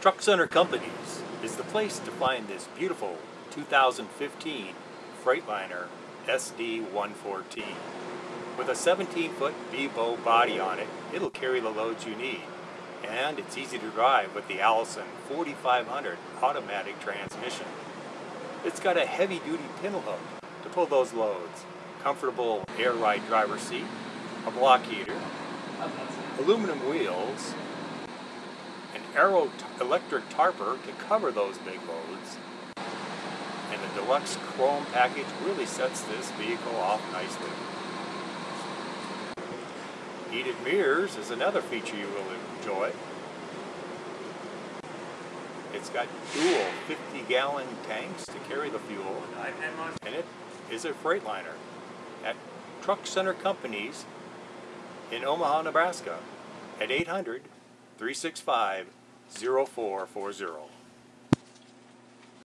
Truck Center Companies is the place to find this beautiful 2015 Freightliner SD114. With a 17-foot V-bow body on it, it'll carry the loads you need. And it's easy to drive with the Allison 4500 automatic transmission. It's got a heavy-duty pintle hook to pull those loads, comfortable air ride driver seat, a block heater, aluminum wheels, Aero electric tarper to cover those big loads, and the deluxe chrome package really sets this vehicle off nicely. Heated mirrors is another feature you will enjoy. It's got dual 50 gallon tanks to carry the fuel, and it is a Freightliner at Truck Center Companies in Omaha, Nebraska at 800 365 0440.